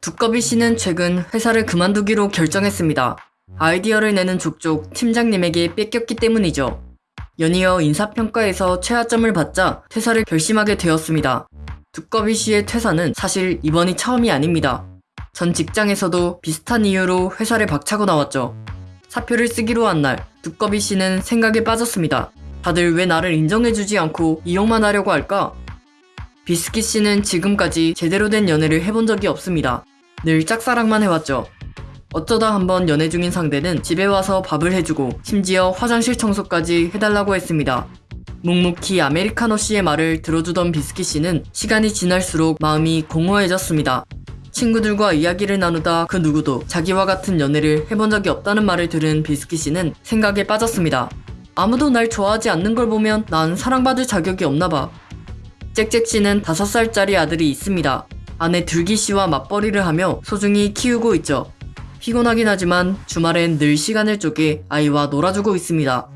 두꺼비 씨는 최근 회사를 그만두기로 결정했습니다. 아이디어를 내는 족족 팀장님에게 뺏겼기 때문이죠. 연이어 인사평가에서 최하점을 받자 퇴사를 결심하게 되었습니다. 두꺼비 씨의 퇴사는 사실 이번이 처음이 아닙니다. 전 직장에서도 비슷한 이유로 회사를 박차고 나왔죠. 사표를 쓰기로 한 날, 두꺼비 씨는 생각에 빠졌습니다. 다들 왜 나를 인정해주지 않고 이용만 하려고 할까? 비스킷 씨는 지금까지 제대로 된 연애를 해본 적이 없습니다. 늘 짝사랑만 해왔죠. 어쩌다 한번 연애 중인 상대는 집에 와서 밥을 해주고 심지어 화장실 청소까지 해달라고 했습니다. 묵묵히 아메리카노 씨의 말을 들어주던 비스킷 씨는 시간이 지날수록 마음이 공허해졌습니다. 친구들과 이야기를 나누다 그 누구도 자기와 같은 연애를 해본 적이 없다는 말을 들은 비스킷 씨는 생각에 빠졌습니다. 아무도 날 좋아하지 않는 걸 보면 난 사랑받을 자격이 없나 봐. 짹짹 씨는 5살짜리 아들이 있습니다. 아내 들기 씨와 맞벌이를 하며 소중히 키우고 있죠. 피곤하긴 하지만 주말엔 늘 시간을 쪼개 아이와 놀아주고 있습니다.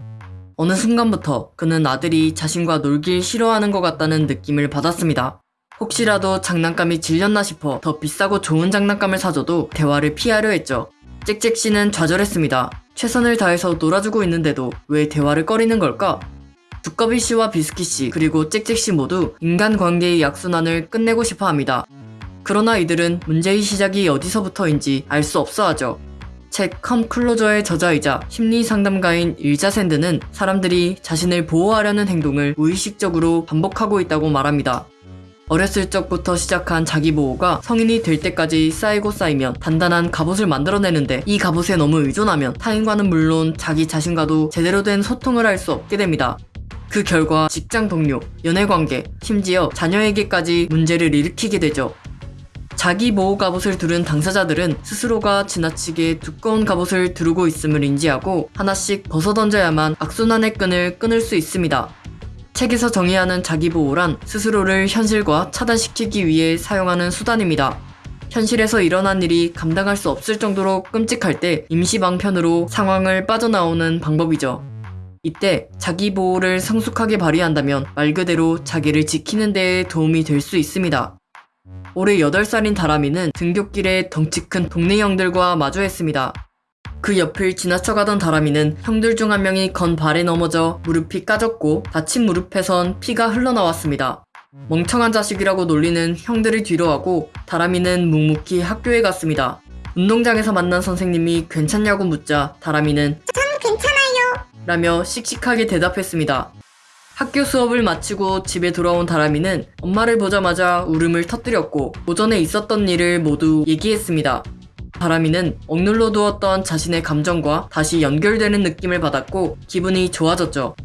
어느 순간부터 그는 아들이 자신과 놀길 싫어하는 것 같다는 느낌을 받았습니다. 혹시라도 장난감이 질렸나 싶어 더 비싸고 좋은 장난감을 사줘도 대화를 피하려 했죠. 짹짹 씨는 좌절했습니다. 최선을 다해서 놀아주고 있는데도 왜 대화를 꺼리는 걸까? 두꺼비 씨와 비스킷 씨 그리고 짹짹 씨 모두 인간관계의 약순환을 끝내고 싶어 합니다. 그러나 이들은 문제의 시작이 어디서부터인지 알 수 없어 하죠. 책 컴클로저의 저자이자 심리상담가인 일자샌드는 사람들이 자신을 보호하려는 행동을 무의식적으로 반복하고 있다고 말합니다. 어렸을 적부터 시작한 자기 보호가 성인이 될 때까지 쌓이고 쌓이면 단단한 갑옷을 만들어내는데 이 갑옷에 너무 의존하면 타인과는 물론 자기 자신과도 제대로 된 소통을 할 수 없게 됩니다. 그 결과 직장 동료, 연애관계, 심지어 자녀에게까지 문제를 일으키게 되죠. 자기 보호 갑옷을 두른 당사자들은 스스로가 지나치게 두꺼운 갑옷을 두르고 있음을 인지하고 하나씩 벗어던져야만 악순환의 끈을 끊을 수 있습니다. 책에서 정의하는 자기 보호란 스스로를 현실과 차단시키기 위해 사용하는 수단입니다. 현실에서 일어난 일이 감당할 수 없을 정도로 끔찍할 때 임시 방편으로 상황을 빠져나오는 방법이죠. 이때 자기 보호를 성숙하게 발휘한다면 말 그대로 자기를 지키는 데에 도움이 될 수 있습니다. 올해 8살인 다람이는 등굣길에 덩치 큰 동네 형들과 마주했습니다. 그 옆을 지나쳐가던 다람이는 형들 중 한 명이 건 발에 넘어져 무릎이 까졌고 다친 무릎에선 피가 흘러나왔습니다. 멍청한 자식이라고 놀리는 형들을 뒤로하고 다람이는 묵묵히 학교에 갔습니다. 운동장에서 만난 선생님이 괜찮냐고 묻자 다람이는 전 괜찮아요. 라며 씩씩하게 대답했습니다. 학교 수업을 마치고 집에 돌아온 다람이는 엄마를 보자마자 울음을 터뜨렸고 오전에 있었던 일을 모두 얘기했습니다. 다람이는 억눌러 두었던 자신의 감정과 다시 연결되는 느낌을 받았고 기분이 좋아졌죠.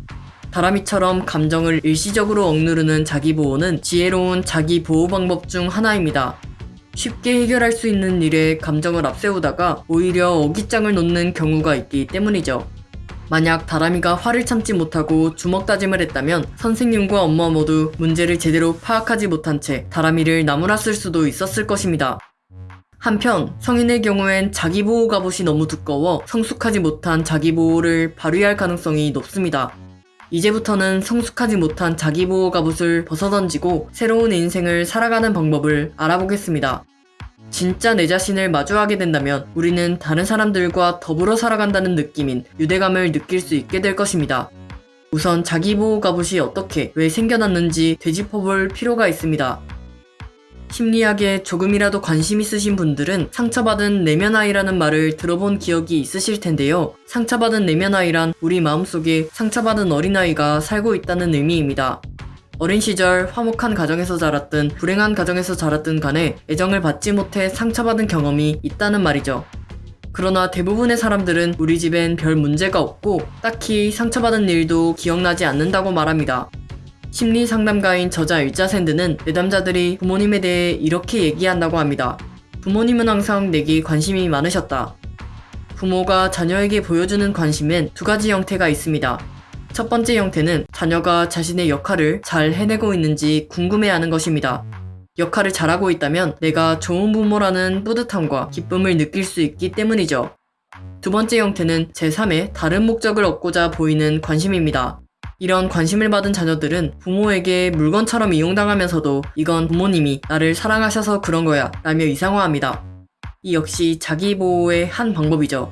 다람이처럼 감정을 일시적으로 억누르는 자기보호는 지혜로운 자기보호 방법 중 하나입니다. 쉽게 해결할 수 있는 일에 감정을 앞세우다가 오히려 어깃장을 놓는 경우가 있기 때문이죠. 만약 다람이가 화를 참지 못하고 주먹 다짐을 했다면 선생님과 엄마 모두 문제를 제대로 파악하지 못한 채 다람이를 나무랐을 수도 있었을 것입니다. 한편 성인의 경우엔 자기보호 갑옷이 너무 두꺼워 성숙하지 못한 자기보호를 발휘할 가능성이 높습니다. 이제부터는 성숙하지 못한 자기보호 갑옷을 벗어던지고 새로운 인생을 살아가는 방법을 알아보겠습니다. 진짜 내 자신을 마주하게 된다면 우리는 다른 사람들과 더불어 살아간다는 느낌인 유대감을 느낄 수 있게 될 것입니다. 우선 자기보호 갑옷이 어떻게, 왜 생겨났는지 되짚어볼 필요가 있습니다. 심리학에 조금이라도 관심 있으신 분들은 상처받은 내면아이라는 말을 들어본 기억이 있으실 텐데요. 상처받은 내면아이란 우리 마음속에 상처받은 어린아이가 살고 있다는 의미입니다. 어린 시절 화목한 가정에서 자랐든 불행한 가정에서 자랐든 간에 애정을 받지 못해 상처받은 경험이 있다는 말이죠. 그러나 대부분의 사람들은 우리 집엔 별 문제가 없고 딱히 상처받은 일도 기억나지 않는다고 말합니다. 심리 상담가인 저자 일자샌드는 내담자들이 부모님에 대해 이렇게 얘기한다고 합니다. 부모님은 항상 내게 관심이 많으셨다. 부모가 자녀에게 보여주는 관심엔 두 가지 형태가 있습니다. 첫 번째 형태는 자녀가 자신의 역할을 잘 해내고 있는지 궁금해하는 것입니다. 역할을 잘하고 있다면 내가 좋은 부모라는 뿌듯함과 기쁨을 느낄 수 있기 때문이죠. 두 번째 형태는 제3의 다른 목적을 얻고자 보이는 관심입니다. 이런 관심을 받은 자녀들은 부모에게 물건처럼 이용당하면서도 이건 부모님이 나를 사랑하셔서 그런 거야 라며 이상화합니다. 이 역시 자기 보호의 한 방법이죠.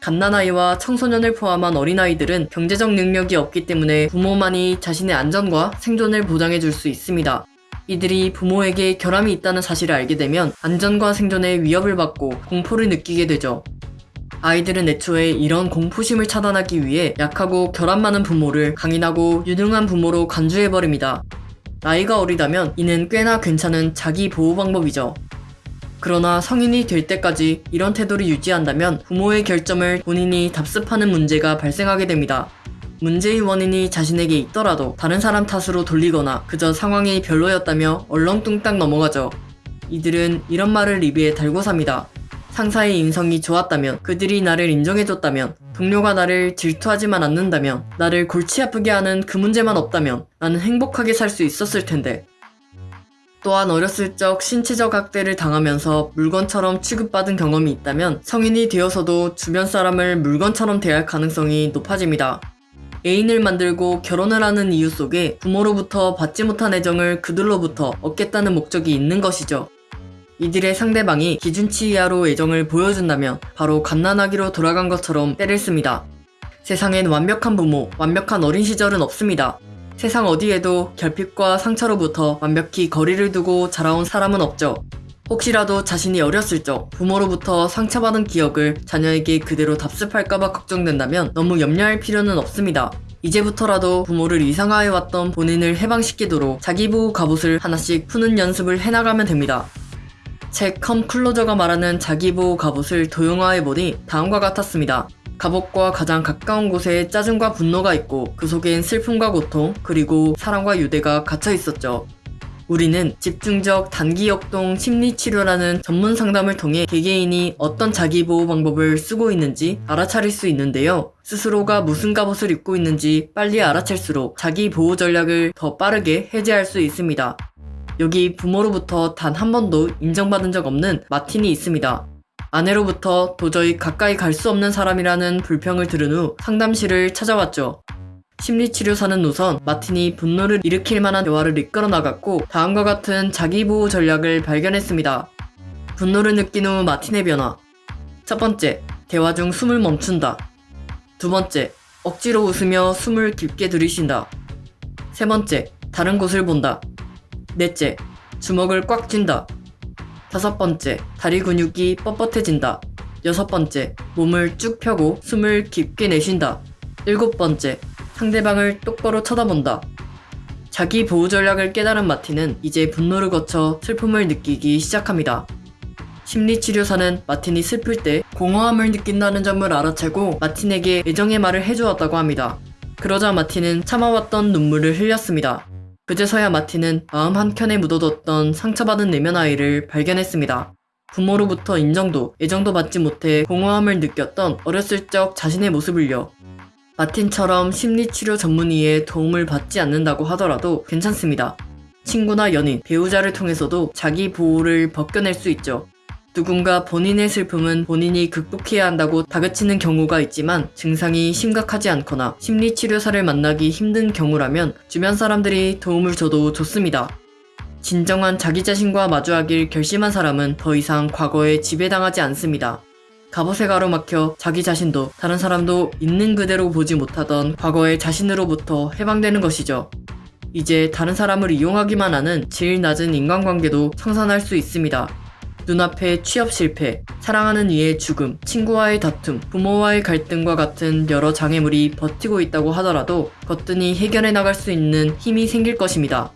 갓난아이와 청소년을 포함한 어린아이들은 경제적 능력이 없기 때문에 부모만이 자신의 안전과 생존을 보장해 줄 수 있습니다. 이들이 부모에게 결함이 있다는 사실을 알게 되면 안전과 생존에 위협을 받고 공포를 느끼게 되죠. 아이들은 애초에 이런 공포심을 차단하기 위해 약하고 결함 많은 부모를 강인하고 유능한 부모로 간주해버립니다. 나이가 어리다면 이는 꽤나 괜찮은 자기 보호 방법이죠. 그러나 성인이 될 때까지 이런 태도를 유지한다면 부모의 결점을 본인이 답습하는 문제가 발생하게 됩니다. 문제의 원인이 자신에게 있더라도 다른 사람 탓으로 돌리거나 그저 상황이 별로였다며 얼렁뚱땅 넘어가죠. 이들은 이런 말을 리뷰에 달고 삽니다. 상사의 인성이 좋았다면, 그들이 나를 인정해줬다면, 동료가 나를 질투하지만 않는다면, 나를 골치 아프게 하는 그 문제만 없다면, 나는 행복하게 살 수 있었을 텐데. 또한 어렸을 적 신체적 학대를 당하면서 물건처럼 취급받은 경험이 있다면 성인이 되어서도 주변 사람을 물건처럼 대할 가능성이 높아집니다. 애인을 만들고 결혼을 하는 이유 속에 부모로부터 받지 못한 애정을 그들로부터 얻겠다는 목적이 있는 것이죠. 이들의 상대방이 기준치 이하로 애정을 보여준다면 바로 갓난아기로 돌아간 것처럼 때를 씁니다. 세상엔 완벽한 부모, 완벽한 어린 시절은 없습니다. 세상 어디에도 결핍과 상처로부터 완벽히 거리를 두고 자라온 사람은 없죠. 혹시라도 자신이 어렸을 적 부모로부터 상처받은 기억을 자녀에게 그대로 답습할까봐 걱정된다면 너무 염려할 필요는 없습니다. 이제부터라도 부모를 이상화해왔던 본인을 해방시키도록 자기 보호 갑옷을 하나씩 푸는 연습을 해나가면 됩니다. 책 컴클로저가 말하는 자기보호 갑옷을 도용화해보니 다음과 같았습니다. 갑옷과 가장 가까운 곳에 짜증과 분노가 있고 그 속엔 슬픔과 고통 그리고 사랑과 유대가 갇혀 있었죠. 우리는 집중적 단기 역동 심리치료라는 전문 상담을 통해 개개인이 어떤 자기보호 방법을 쓰고 있는지 알아차릴 수 있는데요. 스스로가 무슨 갑옷을 입고 있는지 빨리 알아챌수록 자기 보호 전략을 더 빠르게 해제할 수 있습니다. 여기 부모로부터 단 한 번도 인정받은 적 없는 마틴이 있습니다. 아내로부터 도저히 가까이 갈 수 없는 사람이라는 불평을 들은 후 상담실을 찾아왔죠. 심리치료사는 우선 마틴이 분노를 일으킬 만한 대화를 이끌어 나갔고 다음과 같은 자기보호 전략을 발견했습니다. 분노를 느낀 후 마틴의 변화. 첫 번째, 대화 중 숨을 멈춘다. 두 번째, 억지로 웃으며 숨을 깊게 들이쉰다. 세 번째, 다른 곳을 본다. 넷째, 주먹을 꽉 쥔다. 다섯 번째, 다리 근육이 뻣뻣해진다. 여섯 번째, 몸을 쭉 펴고 숨을 깊게 내쉰다. 일곱 번째, 상대방을 똑바로 쳐다본다. 자기 보호 전략을 깨달은 마틴은 이제 분노를 거쳐 슬픔을 느끼기 시작합니다. 심리치료사는 마틴이 슬플 때 공허함을 느낀다는 점을 알아채고 마틴에게 애정의 말을 해주었다고 합니다. 그러자 마틴은 참아왔던 눈물을 흘렸습니다. 그제서야 마틴은 마음 한켠에 묻어뒀던 상처받은 내면 아이를 발견했습니다. 부모로부터 인정도 애정도 받지 못해 공허함을 느꼈던 어렸을 적 자신의 모습을요. 마틴처럼 심리치료 전문의의 도움을 받지 않는다고 하더라도 괜찮습니다. 친구나 연인, 배우자를 통해서도 자기 보호를 벗겨낼 수 있죠. 누군가 본인의 슬픔은 본인이 극복해야 한다고 다그치는 경우가 있지만 증상이 심각하지 않거나 심리치료사를 만나기 힘든 경우라면 주변 사람들이 도움을 줘도 좋습니다. 진정한 자기 자신과 마주하길 결심한 사람은 더 이상 과거에 지배당하지 않습니다. 갑옷에 가로막혀 자기 자신도 다른 사람도 있는 그대로 보지 못하던 과거의 자신으로부터 해방되는 것이죠. 이제 다른 사람을 이용하기만 하는 질 낮은 인간관계도 청산할 수 있습니다. 눈앞에 취업 실패, 사랑하는 이의 죽음, 친구와의 다툼, 부모와의 갈등과 같은 여러 장애물이 버티고 있다고 하더라도 거뜬히 해결해 나갈 수 있는 힘이 생길 것입니다.